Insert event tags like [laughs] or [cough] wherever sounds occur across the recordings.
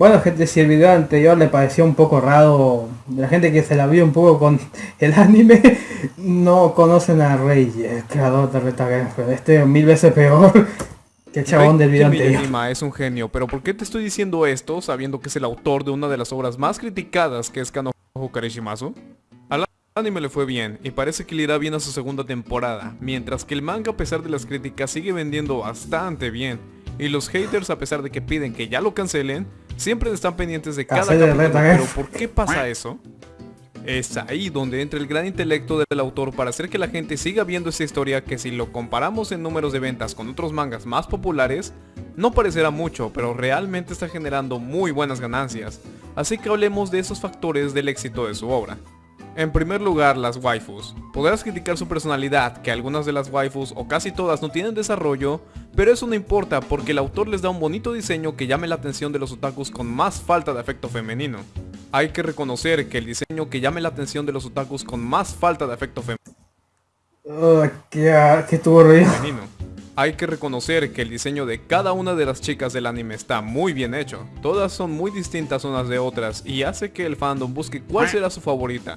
Bueno, gente, si el video anterior le pareció un poco raro, la gente que se la vio un poco con [laughs] el anime, no conocen a Rey, el creador de Reta Este mil veces peor [laughs] que el chabón del video anterior. es un genio, pero ¿por qué te estoy diciendo esto sabiendo que es el autor de una de las obras más criticadas que es Kanojo Karishimasu? Al anime le fue bien, y parece que le irá bien a su segunda temporada, mientras que el manga a pesar de las críticas sigue vendiendo bastante bien, y los haters a pesar de que piden que ya lo cancelen, Siempre están pendientes de cada capítulo, pero ¿por qué pasa eso? Es ahí donde entra el gran intelecto del autor para hacer que la gente siga viendo esta historia que si lo comparamos en números de ventas con otros mangas más populares, no parecerá mucho, pero realmente está generando muy buenas ganancias. Así que hablemos de esos factores del éxito de su obra. En primer lugar, las waifus. Podrás criticar su personalidad, que algunas de las waifus o casi todas no tienen desarrollo, pero eso no importa porque el autor les da un bonito diseño que llame la atención de los otakus con más falta de afecto femenino. Hay que reconocer que el diseño que llame la atención de los otakus con más falta de afecto femenino. Oh, qué, qué femenino. Hay que reconocer que el diseño de cada una de las chicas del anime está muy bien hecho. Todas son muy distintas unas de otras y hace que el fandom busque cuál será su favorita.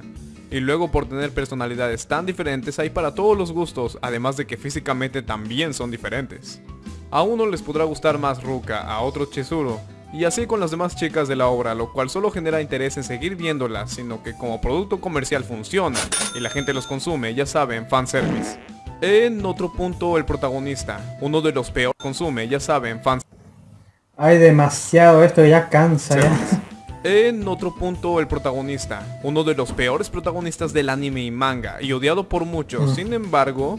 Y luego por tener personalidades tan diferentes hay para todos los gustos, además de que físicamente también son diferentes. A uno les podrá gustar más Ruka, a otro Chizuru, y así con las demás chicas de la obra, lo cual solo genera interés en seguir viéndolas, sino que como producto comercial funciona, y la gente los consume, ya saben, fanservice. En otro punto, el protagonista, uno de los peores consume, ya saben, fans. Hay demasiado, esto ya cansa ya. En otro punto, el protagonista, uno de los peores protagonistas del anime y manga, y odiado por muchos, mm. sin embargo,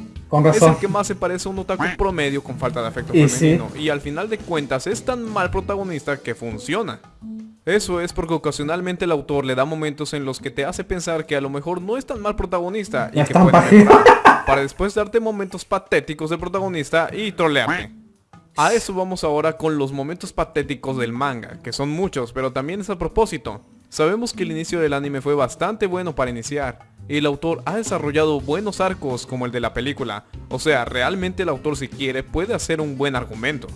es el que más se parece a un otaku promedio con falta de afecto femenino, y al final de cuentas es tan mal protagonista que funciona. Eso es porque ocasionalmente el autor le da momentos en los que te hace pensar que a lo mejor no es tan mal protagonista y que puede [laughs] para después darte momentos patéticos del protagonista y trolearte. A eso vamos ahora con los momentos patéticos del manga, que son muchos, pero también es a propósito. Sabemos que el inicio del anime fue bastante bueno para iniciar, y el autor ha desarrollado buenos arcos como el de la película, o sea, realmente el autor si quiere puede hacer un buen argumento.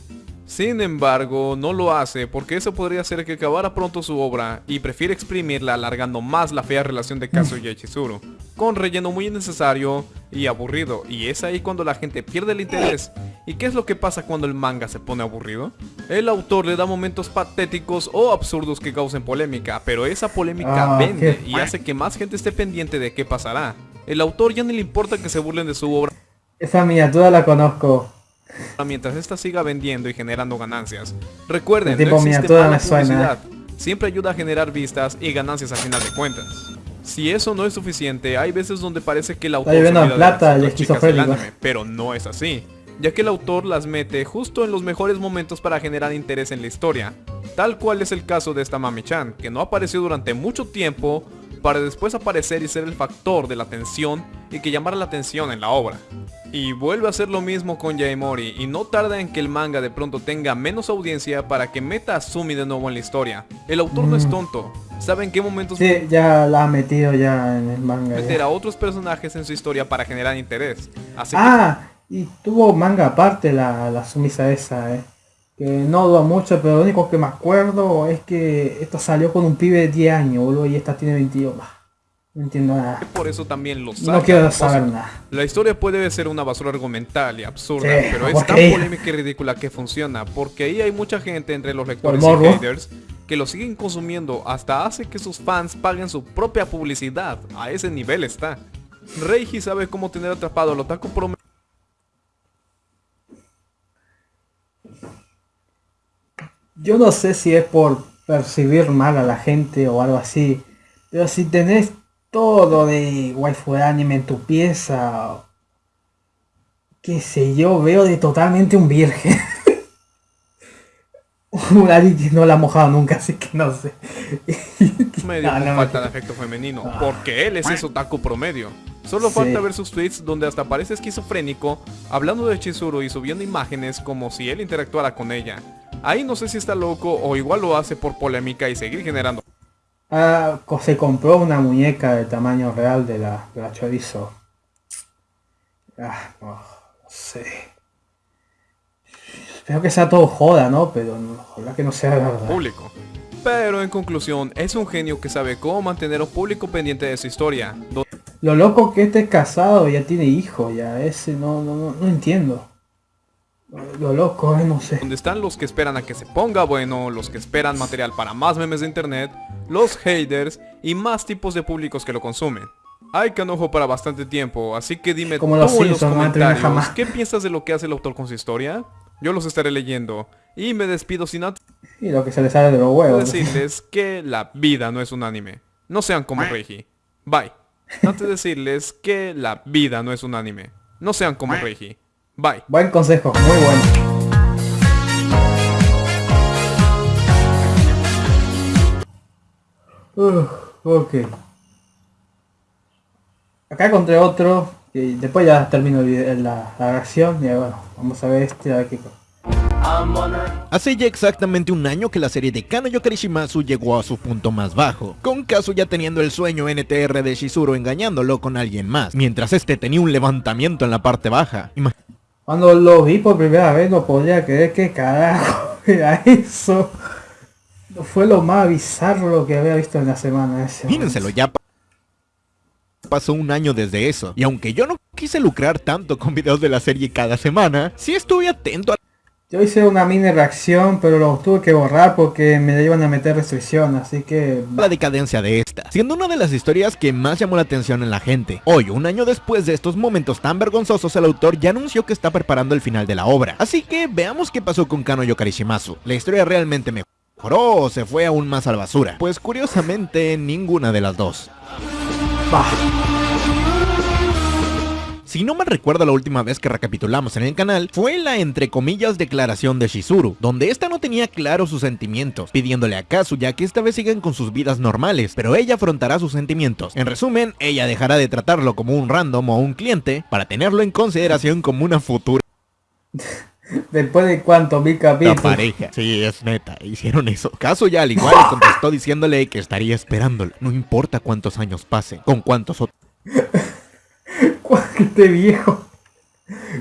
Sin embargo, no lo hace porque eso podría hacer que acabara pronto su obra y prefiere exprimirla alargando más la fea relación de Kazuya y Chizuru, con relleno muy innecesario y aburrido, y es ahí cuando la gente pierde el interés. ¿Y qué es lo que pasa cuando el manga se pone aburrido? El autor le da momentos patéticos o absurdos que causen polémica, pero esa polémica ah, vende y hace que más gente esté pendiente de qué pasará. El autor ya ni le importa que se burlen de su obra. Esa miniatura la conozco mientras esta siga vendiendo y generando ganancias. Recuerden, no existe mala publicidad. Siempre ayuda a generar vistas y ganancias al final de cuentas. Si eso no es suficiente, hay veces donde parece que el autor se plata, anime, pero no es así, ya que el autor las mete justo en los mejores momentos para generar interés en la historia, tal cual es el caso de esta Mami-chan, que no apareció durante mucho tiempo para después aparecer y ser el factor de la atención y que llamara la atención en la obra. Y vuelve a hacer lo mismo con Yaemori y no tarda en que el manga de pronto tenga menos audiencia para que meta a Sumi de nuevo en la historia. El autor no es mm. tonto, sabe en qué momentos... Sí, ya la ha metido ya en el manga. Meter a otros personajes en su historia para generar interés. ah, y tuvo manga aparte la, la Sumisa esa, eh. Que no duda mucho, pero lo único que me acuerdo es que esto salió con un pibe de 10 años, boludo, y esta tiene 22. No entiendo nada. Por eso también lo No quiero saber nada. La historia puede ser una basura argumental y absurda, pero es tan polémica y ridícula que funciona, porque ahí hay mucha gente entre los lectores y haters que lo siguen consumiendo hasta hace que sus fans paguen su propia publicidad. A ese nivel está. Reiji sabe cómo tener atrapado al otaku promedio. Yo no sé si es por percibir mal a la gente o algo así, pero si tenés todo de waifu de anime en tu pieza. Qué sé yo, veo de totalmente un virgen. [laughs] que no la ha mojado nunca, así que no sé. [laughs] Medio falta de afecto femenino, ah. porque él es ese otaku promedio. Solo falta ver sus tweets donde hasta parece esquizofrénico, hablando de Chizuru y subiendo imágenes como si él interactuara con ella. Ahí no sé si está loco o igual lo hace por polémica y seguir generando Ah, se compró una muñeca del tamaño real de la, de la chorizo. Ah, no, sé. Espero que sea todo joda, ¿no? Pero ojalá que no sea verdad. Público. Pero en conclusión, es un genio que sabe cómo mantener a un público pendiente de su historia. Lo loco que este es casado, ya tiene hijo, ya ese no, no, no, entiendo. Lo loco, eh, no sé. Donde están los que esperan a que se ponga bueno, los que esperan material para más memes de internet, los haters y más tipos de públicos que lo consumen. Hay canojo para bastante tiempo, así que dime Como tú en los comentarios, ¿qué piensas de lo que hace el autor con su historia? Yo los estaré leyendo. Y me despido sin antes... Y lo que se les sale de los huevos. Decirles [laughs] que la vida no es un anime. No sean como Reiji. Bye. Antes de decirles que la vida no es un anime. No sean como Reiji. Bye. Buen consejo, muy bueno. ok. Acá encontré otro. Y después ya termino la, la reacción. Y bueno, vamos a ver este, a ver qué Hace ya exactamente un año que la serie de Kano Karishimasu llegó a su punto más bajo, con Kazuya teniendo el sueño NTR de Shizuru engañándolo con alguien más, mientras este tenía un levantamiento en la parte baja. Cuando lo vi por primera vez no podía creer que carajo [laughs] era eso. Fue lo más bizarro que había visto en la semana ese. Mírenselo, ya pasó un año desde eso. Y aunque yo no quise lucrar tanto con videos de la serie cada semana, sí estuve atento a yo hice una mini reacción, pero lo tuve que borrar porque me iban a meter restricción, así que... La decadencia de esta, siendo una de las historias que más llamó la atención en la gente. Hoy, un año después de estos momentos tan vergonzosos, el autor ya anunció que está preparando el final de la obra. Así que veamos qué pasó con Kano Yokarishimasu. ¿La historia realmente mejoró o se fue aún más a la basura? Pues curiosamente, ninguna de las dos. Si no me recuerdo la última vez que recapitulamos en el canal, fue la entre comillas declaración de Shizuru, donde esta no tenía claro sus sentimientos, pidiéndole a Kazuya que esta vez sigan con sus vidas normales, pero ella afrontará sus sentimientos. En resumen, ella dejará de tratarlo como un random o un cliente, para tenerlo en consideración como una futura... [laughs] Después de cuánto, mil capítulos. La pareja. Sí, es neta, hicieron eso. Kazuya al igual [laughs] contestó diciéndole que estaría esperándolo. No importa cuántos años pasen, con cuántos otros... [laughs] [laughs] que esté viejo.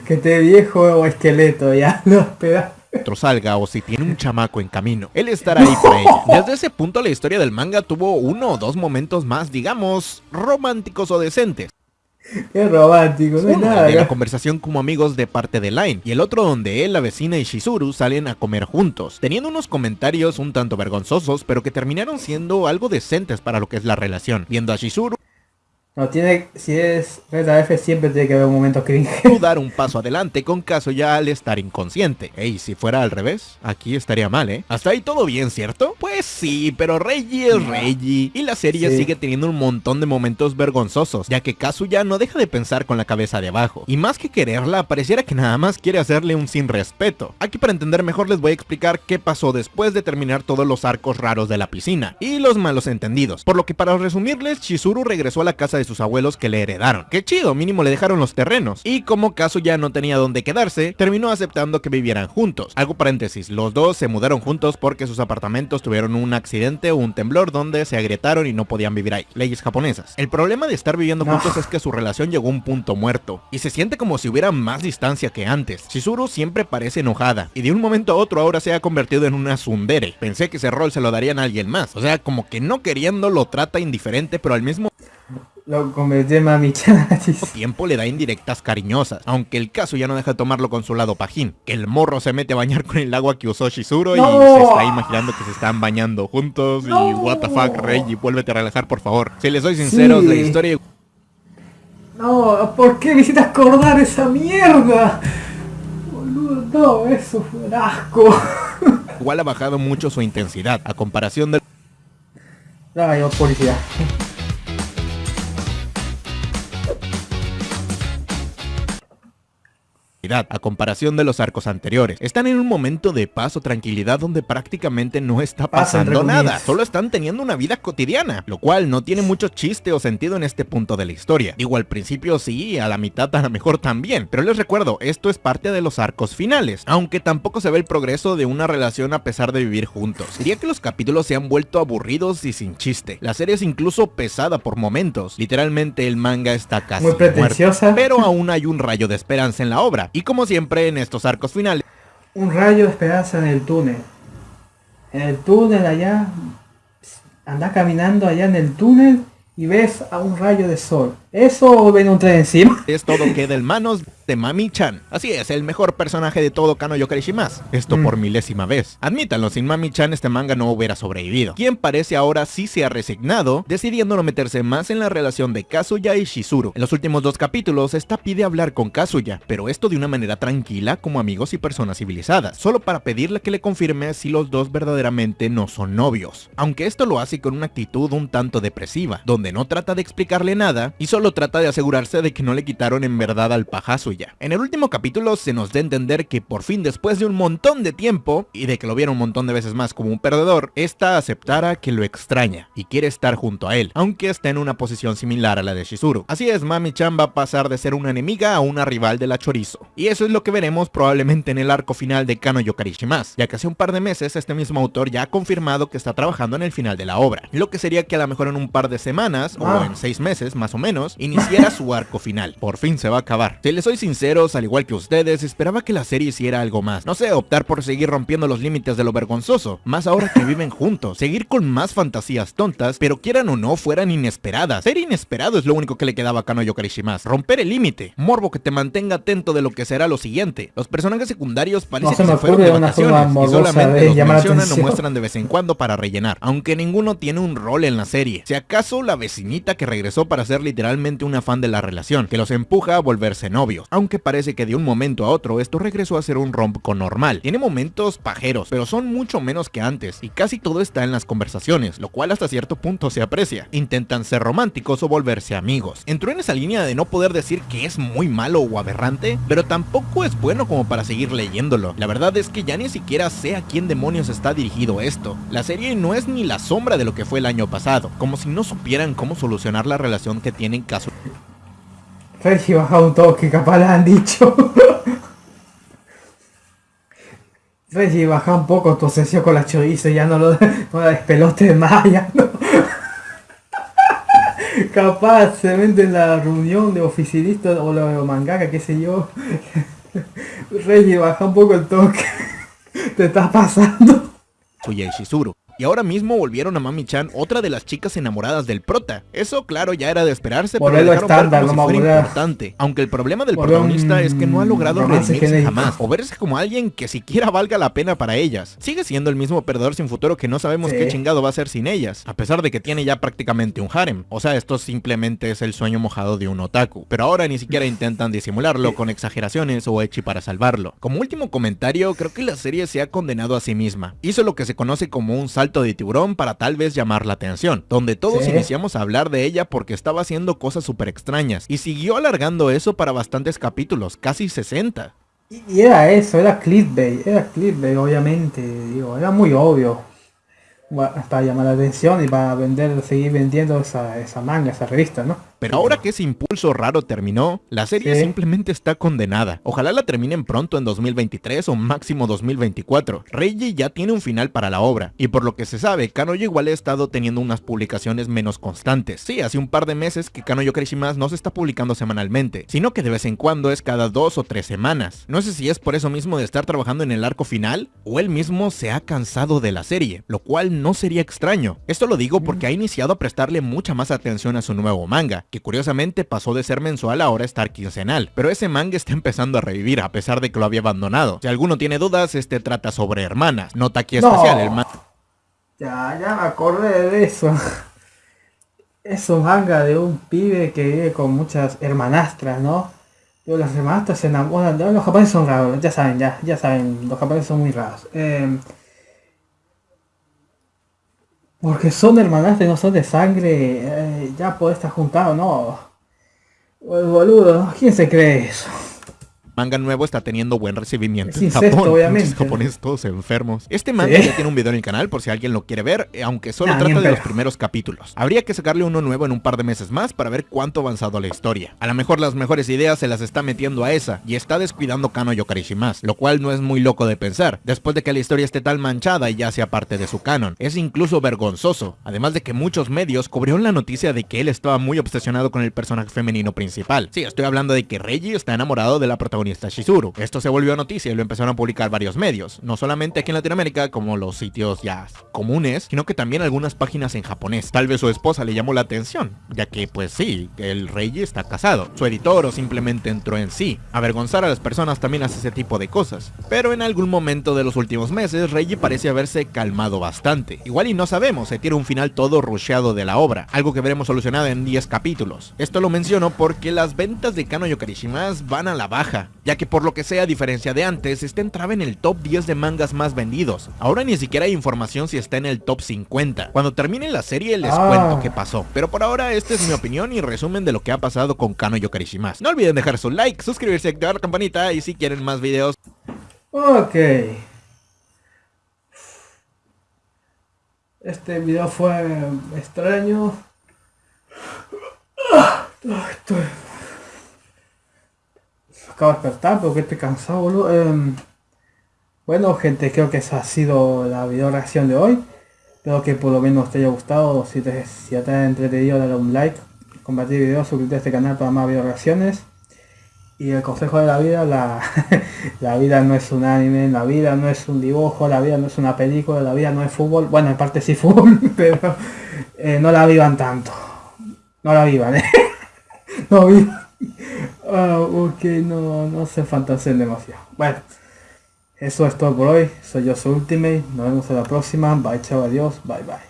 Que esté viejo o esqueleto, ya [laughs] no espera. Salga o si tiene un chamaco en camino, él estará ahí para ella. Desde ese punto la historia del manga tuvo uno o dos momentos más, digamos, románticos o decentes. Qué romántico, no hay nada. De la conversación como amigos de parte de Line y el otro donde él, la vecina y Shizuru salen a comer juntos, teniendo unos comentarios un tanto vergonzosos pero que terminaron siendo algo decentes para lo que es la relación, viendo a Shizuru no, tiene, si es Red F siempre tiene que haber un momento cringe. dar un paso adelante con caso ya al estar inconsciente. Ey, si fuera al revés, aquí estaría mal, ¿eh? Hasta ahí todo bien, ¿cierto? Pues sí, pero Reggie es Reggie. Y la serie sigue teniendo un montón de momentos vergonzosos, ya que ya no deja de pensar con la cabeza de abajo. Y más que quererla, pareciera que nada más quiere hacerle un sin respeto. Aquí para entender mejor les voy a explicar qué pasó después de terminar todos los arcos raros de la piscina. Y los malos entendidos. Por lo que para resumirles, Chizuru regresó a la casa de sus abuelos que le heredaron. Qué chido, mínimo le dejaron los terrenos. Y como caso ya no tenía dónde quedarse, terminó aceptando que vivieran juntos. Algo paréntesis, los dos se mudaron juntos porque sus apartamentos tuvieron un accidente o un temblor donde se agrietaron y no podían vivir ahí. Leyes japonesas. El problema de estar viviendo juntos es que su relación llegó a un punto muerto. Y se siente como si hubiera más distancia que antes. Shizuru siempre parece enojada. Y de un momento a otro ahora se ha convertido en una sundere. Pensé que ese rol se lo darían a alguien más. O sea, como que no queriendo lo trata indiferente, pero al mismo lo convirtió en mami [laughs] Tiempo le da indirectas cariñosas, aunque el caso ya no deja de tomarlo con su lado pajín. Que el morro se mete a bañar con el agua que usó Shizuru y se está imaginando que se están bañando juntos y what the fuck, y vuélvete a relajar por favor. Si les soy sincero, la historia... No, ¿por qué necesitas acordar esa mierda? Boludo, no, eso fue asco. Igual ha bajado mucho su intensidad, a comparación del... Ay, policía. A comparación de los arcos anteriores. Están en un momento de paz o tranquilidad donde prácticamente no está pasando nada, solo están teniendo una vida cotidiana, lo cual no tiene mucho chiste o sentido en este punto de la historia. Digo, al principio sí, a la mitad a lo mejor también, pero les recuerdo, esto es parte de los arcos finales, aunque tampoco se ve el progreso de una relación a pesar de vivir juntos. Diría que los capítulos se han vuelto aburridos y sin chiste. La serie es incluso pesada por momentos, literalmente el manga está casi Muy pretenciosa. pero aún hay un rayo de esperanza en la obra, y como siempre en estos arcos finales. Un rayo de esperanza en el túnel. en el túnel allá, anda caminando allá en el túnel y ves a un rayo de sol. Eso ven un tren encima. Es todo queda en manos de Mami-chan. Así es, el mejor personaje de todo Kano Yokarishimas. Esto mm. por milésima vez. Admítanlo, sin Mami-chan este manga no hubiera sobrevivido. Quien parece ahora sí se ha resignado, decidiendo no meterse más en la relación de Kazuya y Shizuru. En los últimos dos capítulos, esta pide hablar con Kazuya, pero esto de una manera tranquila como amigos y personas civilizadas, solo para pedirle que le confirme si los dos verdaderamente no son novios. Aunque esto lo hace con una actitud un tanto depresiva, donde no trata de explicarle nada y solo trata de asegurarse de que no le quitaron en verdad al pajazo En el último capítulo se nos da a entender que por fin después de un montón de tiempo, y de que lo viera un montón de veces más como un perdedor, esta aceptara que lo extraña y quiere estar junto a él, aunque está en una posición similar a la de Shizuru. Así es, Mami-chan va a pasar de ser una enemiga a una rival de la Chorizo. Y eso es lo que veremos probablemente en el arco final de Kano Yokarishimas, ya que hace un par de meses este mismo autor ya ha confirmado que está trabajando en el final de la obra, lo que sería que a lo mejor en un par de semanas, o ah. en seis meses más o menos, iniciara su arco final. Por fin se va a acabar. Si les soy sinceros, al igual que ustedes, esperaba que la serie hiciera algo más. No sé, optar por seguir rompiendo los límites de lo vergonzoso. Más ahora que viven juntos. Seguir con más fantasías tontas, pero quieran o no, fueran inesperadas. Ser inesperado es lo único que le quedaba a Kano Yokarishimas. Romper el límite. Morbo que te mantenga atento de lo que será lo siguiente. Los personajes secundarios parecen que se fueron de vacaciones y solamente los mencionan o muestran de vez en cuando para rellenar. Aunque ninguno tiene un rol en la serie. Si acaso la vecinita que regresó para ser literalmente una fan de la relación, que los empuja a volverse novios, aunque parece que de un momento a otro esto regresó a ser un con normal. Tiene momentos pajeros, pero son mucho menos que antes, y casi todo está en las conversaciones, lo cual hasta cierto punto se aprecia. Intentan ser románticos o volverse amigos. Entró en esa línea de no poder decir que es muy malo o aberrante, pero tampoco es bueno como para seguir leyéndolo. La verdad es que ya ni siquiera sé a quién demonios está dirigido esto. La serie no es ni la sombra de lo que fue el año pasado, como si no supieran cómo solucionar la relación que tienen caso Reggie baja un toque, capaz le han dicho. Reggie baja un poco tu sesión con la chorizo, ya no lo no la despelote más, ya no. capaz se vende en la reunión de oficinistas o los mangaka, qué sé yo. Reggie baja un poco el toque. Te estás pasando. Soy Shizuru y ahora mismo volvieron a Mami-chan otra de las chicas enamoradas del prota. Eso claro ya era de esperarse, pero lo estándar, no fuera importante. Aunque el problema del protagonista es que no ha logrado redimirse jamás, o verse como alguien que siquiera valga la pena para ellas. Sigue siendo el mismo perdedor sin futuro que no sabemos qué chingado va a ser sin ellas, a pesar de que tiene ya prácticamente un harem. O sea, esto simplemente es el sueño mojado de un otaku. Pero ahora ni siquiera [laughs] intentan disimularlo con exageraciones o echi para salvarlo. Como último comentario, creo que la serie se ha condenado a sí misma. Hizo lo que se conoce como un salto de tiburón para tal vez llamar la atención, donde todos iniciamos a hablar de ella porque estaba haciendo cosas súper extrañas, y siguió alargando eso para bastantes capítulos, casi 60. Y era eso, era clickbait, era clickbait obviamente, digo, era muy obvio para llamar la atención y para vender, seguir vendiendo esa, esa manga, esa revista, ¿no? Pero ahora que ese impulso raro terminó, la serie simplemente está condenada. Ojalá la terminen pronto en 2023 o máximo 2024. Reiji ya tiene un final para la obra, y por lo que se sabe, Kanoyo igual ha estado teniendo unas publicaciones menos constantes. Sí, hace un par de meses que Kanoyo Karishimas no se está publicando semanalmente, sino que de vez en cuando es cada dos o tres semanas. No sé si es por eso mismo de estar trabajando en el arco final, o él mismo se ha cansado de la serie, lo cual no sería extraño. Esto lo digo porque ha iniciado a prestarle mucha más atención a su nuevo manga, que curiosamente pasó de ser mensual a ahora estar quincenal, pero ese manga está empezando a revivir a pesar de que lo había abandonado. Si alguno tiene dudas, este trata sobre hermanas, nota aquí especial, el manga... Ya, ya me acordé de eso. [laughs] Es un manga de un pibe que vive con muchas hermanastras, ¿no? Pero las hermanastras se enamoran. Los japoneses son raros, ya saben, ya, ya saben, los japoneses son muy raros. Eh, porque son hermanastras, no son de sangre, eh, ya puede estar juntado, ¿no? Pues boludo, ¿quién se cree eso? Manga nuevo está teniendo buen recibimiento en Japón. obviamente. japoneses todos enfermos. Este manga ya tiene un video en el canal por si alguien lo quiere ver, eh, aunque solo trata de los primeros capítulos. Habría que sacarle uno nuevo en un par de meses más para ver cuánto avanzado la historia. A lo mejor las mejores ideas se las está metiendo a esa y está descuidando Kano Yokarishimas, lo cual no es muy loco de pensar, después de que la historia esté tan manchada y ya sea parte de su canon. Es incluso vergonzoso, además de que muchos medios cubrieron la noticia de que él estaba muy obsesionado con el personaje femenino principal. Sí, estoy hablando de que Reggie está enamorado de la protagonista Shizuru. Esto se volvió noticia y lo empezaron a publicar varios medios, no solamente aquí en Latinoamérica como los sitios ya comunes, sino que también algunas páginas en japonés. Tal vez su esposa le llamó la atención, ya que pues sí, el rey está casado. Su editor o simplemente entró en sí. Avergonzar a las personas también hace ese tipo de cosas. Pero en algún momento de los últimos meses, Reiji parece haberse calmado bastante. Igual y no sabemos, se tiene un final todo rusheado de la obra, algo que veremos solucionado en 10 capítulos. Esto lo menciono porque las ventas de Kano Yokarishimas van a la baja, ya que por lo que sea a diferencia de antes, está entraba en el top 10 de mangas más vendidos. Ahora ni siquiera hay información si está en el top 50. Cuando termine la serie les ah. cuento qué pasó, pero por ahora esta es mi opinión y resumen de lo que ha pasado con Kano Yokarishimas. No olviden dejar su like, suscribirse, activar la campanita y si quieren más videos. Ok. Este video fue extraño. Estoy... Acabo de despertar porque estoy cansado. Em, bueno, gente, creo que esa ha sido la video reacción de hoy. Espero que por lo menos te haya gustado. Si te, si te ha entretenido, dale un like, compartir el video, suscríbete a este canal para más video reacciones. Y el consejo de la vida, la, [laughs] la, vida no es un anime, la vida no es un dibujo, la vida no es una película, la vida no es fútbol. Bueno, en parte sí [laughs] fútbol, pero eh, no la vivan tanto. No la vivan, ¿eh? [laughs] No vivan. Ah, ok, no, no se fantaseen demasiado. Bueno, eso es todo por hoy. Soy yo, soy Ultimate. Nos vemos en la próxima. Bye, chao, adiós. Bye, bye.